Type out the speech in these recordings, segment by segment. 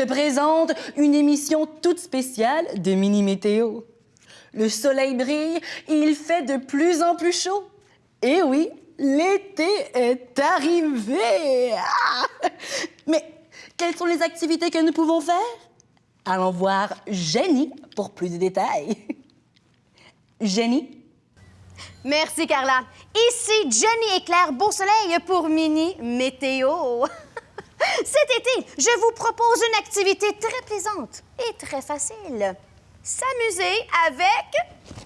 te présente une émission toute spéciale de Mini Météo. Le soleil brille il fait de plus en plus chaud. Et oui, l'été est arrivé. Ah! Mais quelles sont les activités que nous pouvons faire? Allons voir Jenny pour plus de détails. Jenny? Merci, Carla. Ici Jenny et Claire Beausoleil pour Mini Météo. Cet été, je vous propose une activité très plaisante et très facile. S'amuser avec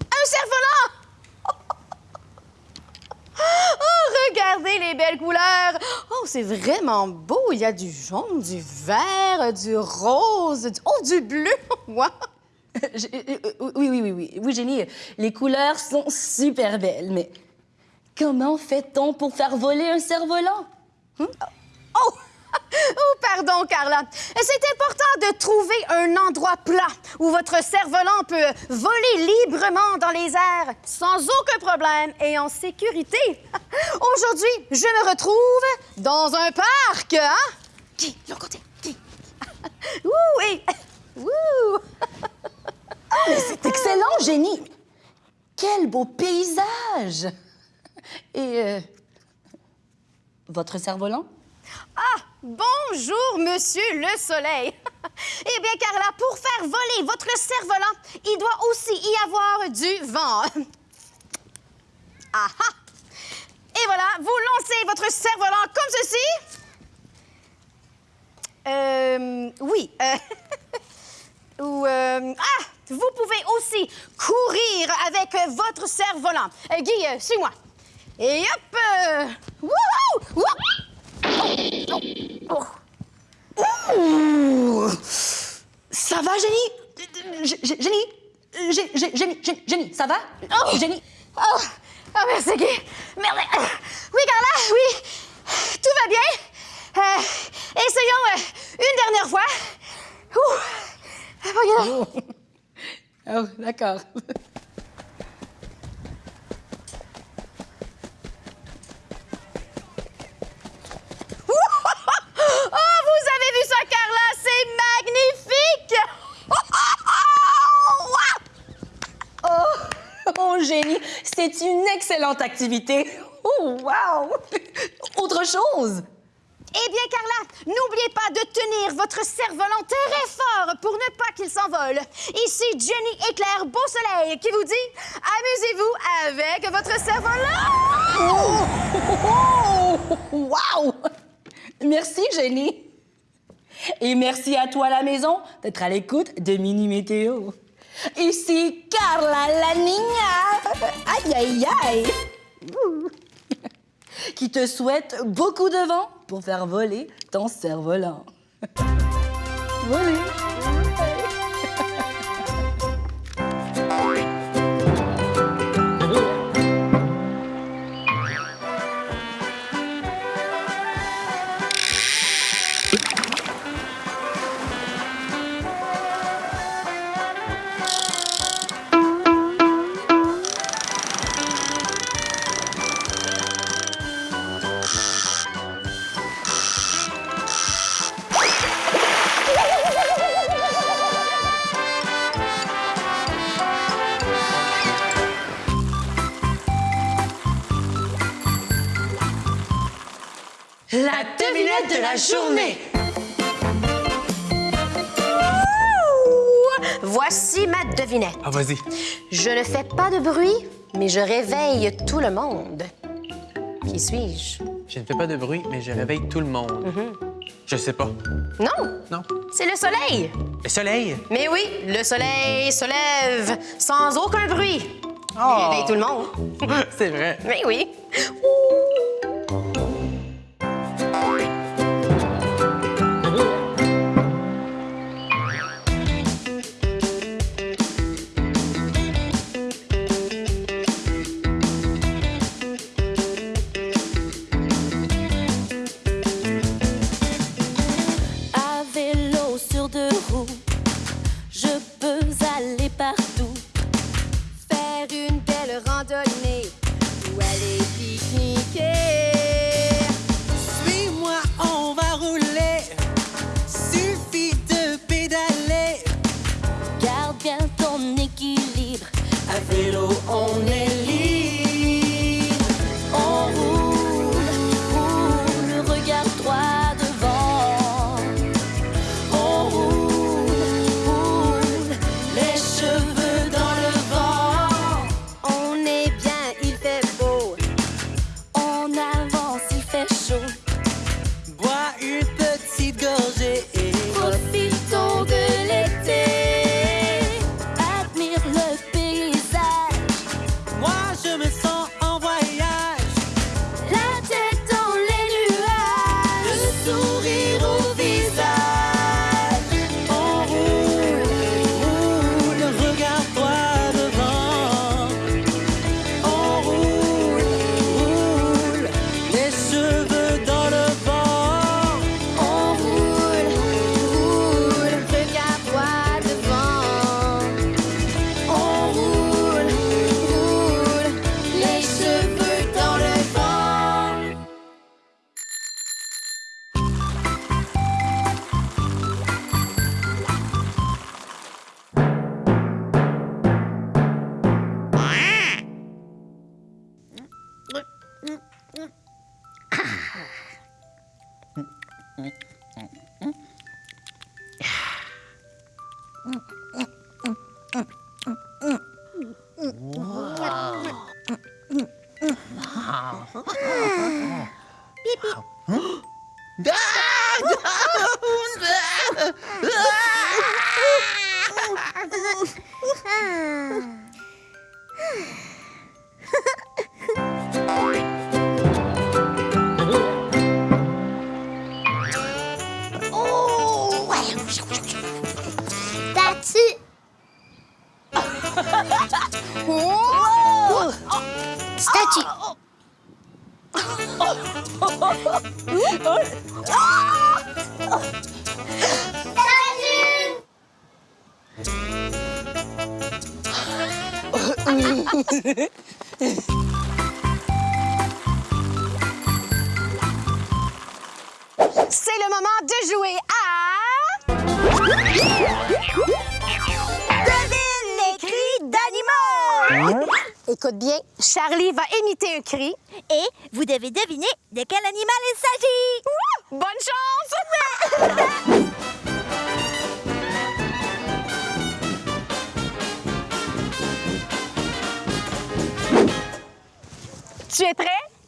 un cerf-volant. Oh, regardez les belles couleurs. Oh, c'est vraiment beau. Il y a du jaune, du vert, du rose, du... oh, du bleu. Wow. Je- euh, euh, oui, oui, oui, oui. Oui, Jenny, les couleurs sont super belles, mais comment fait-on pour faire voler un cerf-volant? Oh! Oh, pardon, Carla. C'est important de trouver un endroit plat où votre cerf-volant peut voler librement dans les airs sans aucun problème et en sécurité. Aujourd'hui, je me retrouve dans un parc, hein? Qui? L'autre côté. Qui? Ouh, et... Ouh! C'est excellent, Jenny! Quel beau paysage! Et euh, votre cerf-volant? Ah, bonjour, monsieur le soleil. eh bien, Carla, pour faire voler votre cerf-volant, il doit aussi y avoir du vent. Ah ah! Et voilà, vous lancez votre cerf-volant comme ceci. Euh, oui. ou, euh, ah, vous pouvez aussi courir avec votre cerf-volant. Euh, Guy, euh, suis-moi. Et hop! wouhou! Ça va, Jenny? Jenny? Jenny, Jenny, Jenny, ça va? Oh! Jenny? Oh, oh merci, Guy. Merde. Oui, Carla, oui. Tout va bien. Euh, essayons euh, une dernière fois. Ouh. Regarde. Oh, Oh, d'accord. Oh, vous avez vu ça, Carla? C'est magnifique. Oh, oh, Jenny, c'est une excellente activité. Oh, wow! Autre chose? Eh bien, Carla, n'oubliez pas de tenir votre cerf-volant très fort pour ne pas qu'il s'envole. Ici Jenny et Claire Beausoleil qui vous dit amusez-vous avec votre cerf-volant. Oh, oh, oh, wow! Merci, Jenny. Et merci à toi à la maison d'être à l'écoute de Mini Météo. Ici Carla la Niña. Aïe, aïe, aïe. Qui te souhaite beaucoup de vent pour faire voler ton cerf-volant. Voler. Ah, vas-y. Je ne fais pas de bruit, mais je réveille tout le monde. Qui suis-je? Je ne fais pas de bruit, mais je réveille tout le monde. Je sais pas. Non, Non. c'est le soleil. Le soleil? Mais oui, le soleil se lève sans aucun bruit. Il Oh. réveille tout le monde. C'est vrai. Mais oui. Mm-hmm. Statue. Oh! Statue. Statue. C'est Écoute bien, Charlie va imiter un cri. Et vous devez deviner de quel animal il s'agit. Bonne chance! tu es prêt?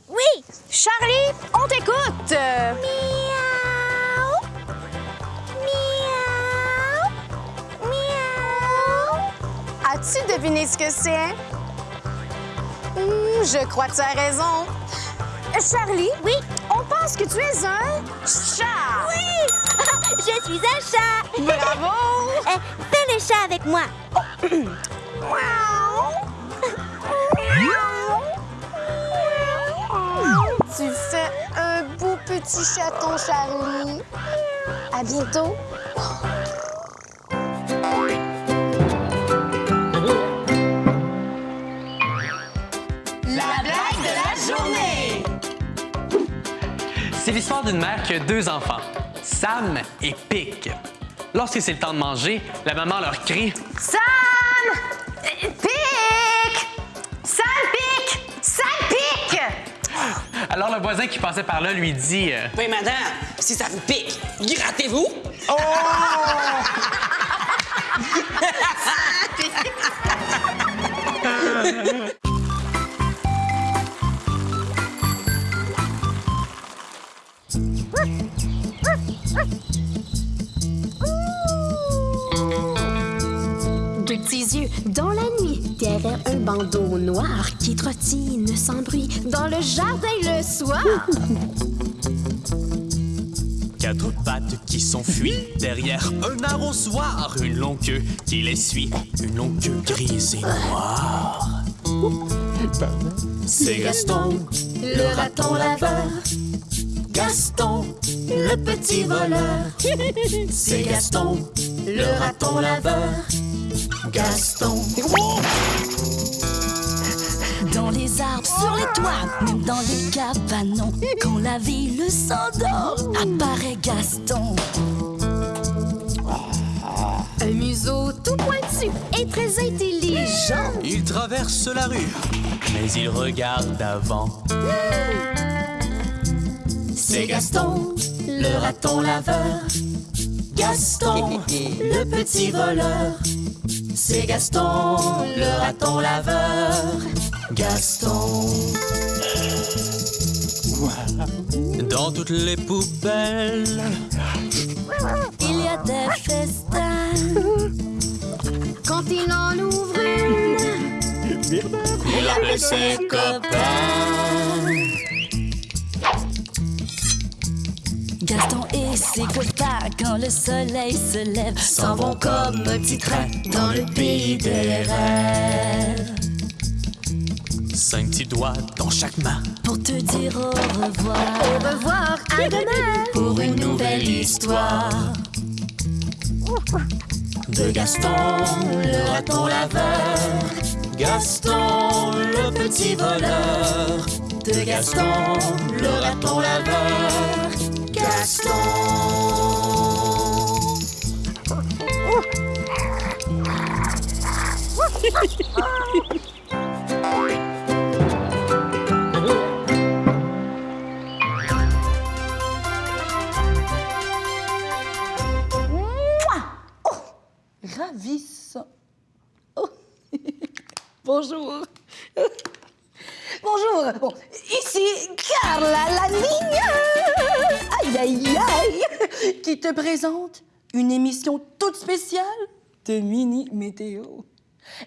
Oui. Charlie, on t'écoute! Miaou. As-tu deviné ce que c'est? Hmm, je crois que tu as raison. Charlie? Oui. On pense que tu es un chat! Oui. Je suis un chat. Bravo! Eh, fais le chat avec moi. Tu fais un beau petit chaton, Charlie. À bientôt. C'est l'histoire d'une mère qui a deux enfants, Sam et Pic. Lorsque c'est le temps de manger, la maman leur crie Sam! Pic! Sam pique! Sam pique! Alors le voisin qui passait par là lui dit euh, Oui, madame, si ça vous pique, grattez-vous. Deux petits yeux dans la nuit, derrière un bandeau noir qui trottine sans bruit dans le jardin le soir. Quatre pattes qui s'enfuient derrière un arrosoir, une longue queue qui les suit, une longue queue grise et noire. C'est Gaston, le raton laveur. Gaston, le petit voleur. C'est Gaston, le raton laveur. Gaston. Dans les arbres, sur les toits, même dans les cabanons. Quand la ville s'endort, apparaît Gaston. Un museau tout pointu et très intelligent. Il traverse la rue, mais il regarde avant. C'est Gaston, le raton laveur. Gaston, le petit voleur. C'est Gaston, le raton laveur. Gaston. Dans toutes les poubelles, Il y a des festins. Quand il en ouvre une, il appelle ses copains. Gaston et ses copains, quand le soleil se lève, s'en vont comme un petit train dans le pays des rêves. Cinq petits doigts dans chaque main Pour te dire au revoir. au revoir, à demain. pour une nouvelle histoire. De Gaston, le raton laveur. Gaston, le petit voleur. De Gaston, le raton laveur. Oh, ravissant. Oh. Bonjour. Bon, ici Carla la niña. Aïe, aïe, aïe. Qui te présente une émission toute spéciale de Mini Météo.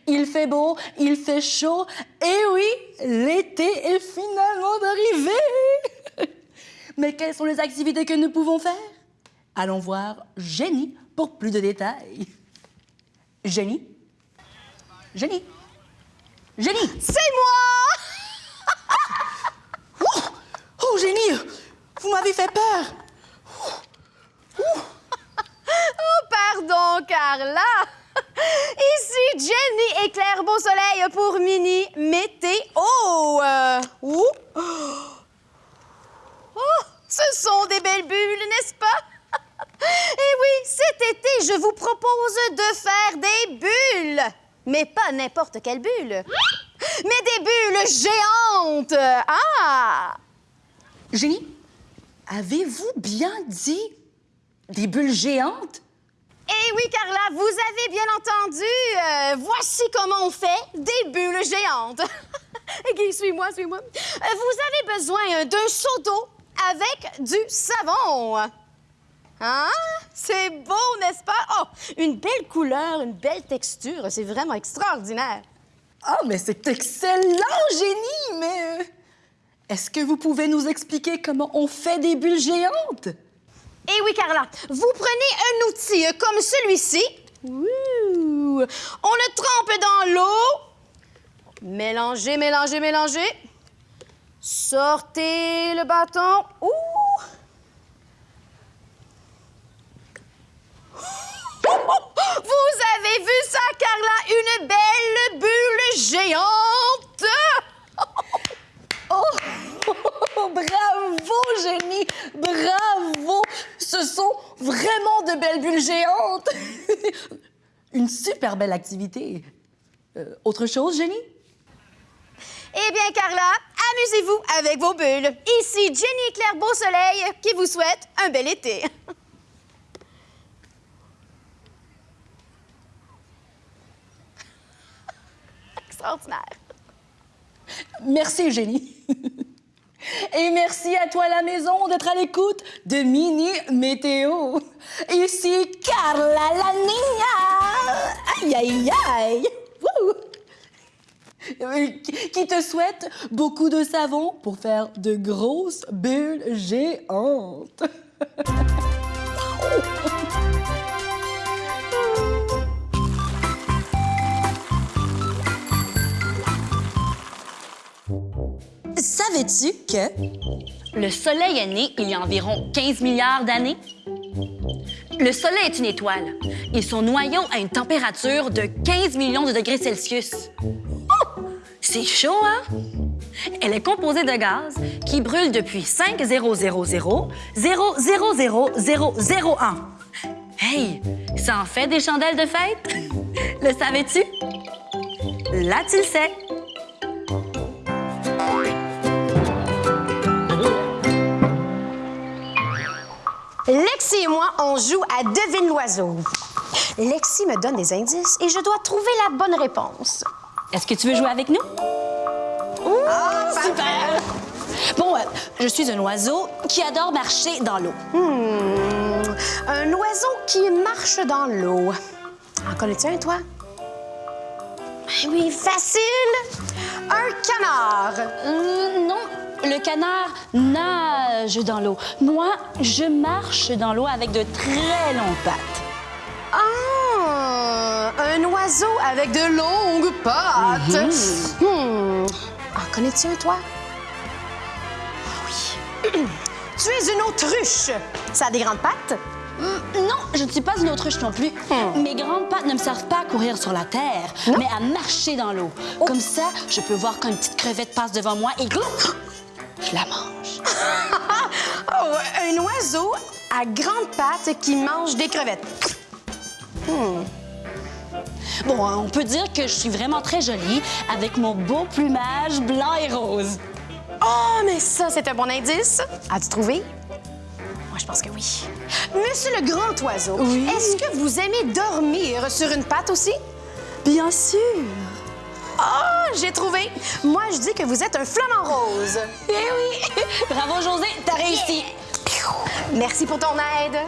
Il fait beau, il fait chaud, et oui, l'été est finalement arrivé. Mais quelles sont les activités que nous pouvons faire? Allons voir Jenny pour plus de détails. Jenny? Jenny? Jenny! C'est moi! Oh, oh, Jenny! Vous m'avez fait peur! Oh, pardon, Carla! Ici Jenny et Claire Beausoleil pour Mini Météo. Euh, ouh. Oh, ce sont des belles bulles, n'est-ce pas? Et oui, cet été, je vous propose de faire des bulles. Mais pas n'importe quelle bulle. Mais des bulles géantes. Ah! Jenny, avez-vous bien dit des bulles géantes? Eh oui, Carla, vous avez bien entendu. Euh, voici comment on fait des bulles géantes. Ok, suis-moi, suis-moi. Euh, Vous avez besoin d'un seau d'eau avec du savon. Hein? C'est beau, n'est-ce pas? Oh, une belle couleur, une belle texture. C'est vraiment extraordinaire. Ah, mais c'est excellent, Jenny! Mais euh, est-ce que vous pouvez nous expliquer comment on fait des bulles géantes? Eh oui, Carla, vous prenez un outil comme celui-ci. Ouh. On le trempe dans l'eau. Mélangez, mélangez, mélangez. Sortez le bâton. Ouh! Vous avez vu ça, Carla? Une belle bulle géante! Oh, bravo, Jenny! Bravo! Ce sont vraiment de belles bulles géantes! Une super belle activité. Euh, autre chose, Jenny? Eh bien, Carla, amusez-vous avec vos bulles. Ici Jenny Claire Beausoleil qui vous souhaitent un bel été. Merci, Jenny. Et merci à toi la maison d'être à l'écoute de Mini Météo. Ici Carla la Niña. Aïe, aïe, aïe. Euh, qui te souhaite beaucoup de savon pour faire de grosses bulles géantes. Savais-tu que le Soleil est né il y a environ 15 milliards d'années? Le Soleil est une étoile et son noyau a une température de 15 millions de degrés Celsius. Oh! C'est chaud, hein? Elle est composée de gaz qui brûlent depuis 5 000 000 Hey, ça en fait des chandelles de fête? Le savais-tu? Là, tu le sais. Lexi et moi, on joue à Devine l'oiseau. Lexi me donne des indices et je dois trouver la bonne réponse. Est-ce que tu veux jouer avec nous? Ah, super! Bon, euh, je suis un oiseau qui adore marcher dans l'eau. Hmm, un oiseau qui marche dans l'eau. En connais-tu un, toi? Eh oui, facile! Un canard. Euh, non, le canard nage dans l'eau. Moi, je marche dans l'eau avec de très longues pattes. Ah! Un oiseau avec de longues pattes. Hmm. En connais-tu un, toi? Ah oui. tu es une autruche. Ça a des grandes pattes? Hmm, Non, je ne suis pas une autruche non plus. Mes grandes pattes ne me servent pas à courir sur la terre, mais à marcher dans l'eau. Comme ça, je peux voir quand une petite crevette passe devant moi et je la mange. Oh, un oiseau à grandes pattes qui mange des crevettes. Bon, on peut dire que je suis vraiment très jolie avec mon beau plumage blanc et rose. Oh, mais ça, c'est un bon indice. As-tu trouvé? Moi, je pense que oui. Monsieur le grand oiseau, est-ce que vous aimez dormir sur une patte aussi? Bien sûr. Ah, j'ai trouvé. Moi, je dis que vous êtes un flamant rose. Eh oui! Bravo, José, t'as réussi. Merci pour ton aide.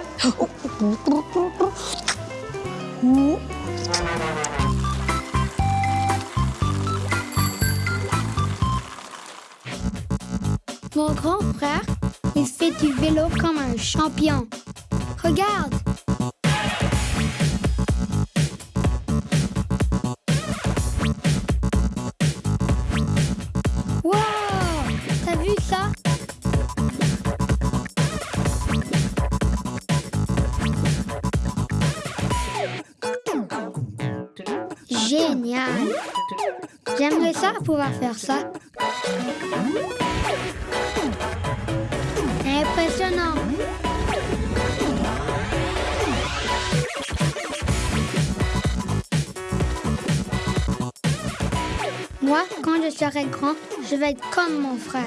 Mon grand frère, il fait du vélo comme un champion. Regarde! Génial! J'aimerais ça pouvoir faire ça. Impressionnant! Moi, quand je serai grand, je vais être comme mon frère.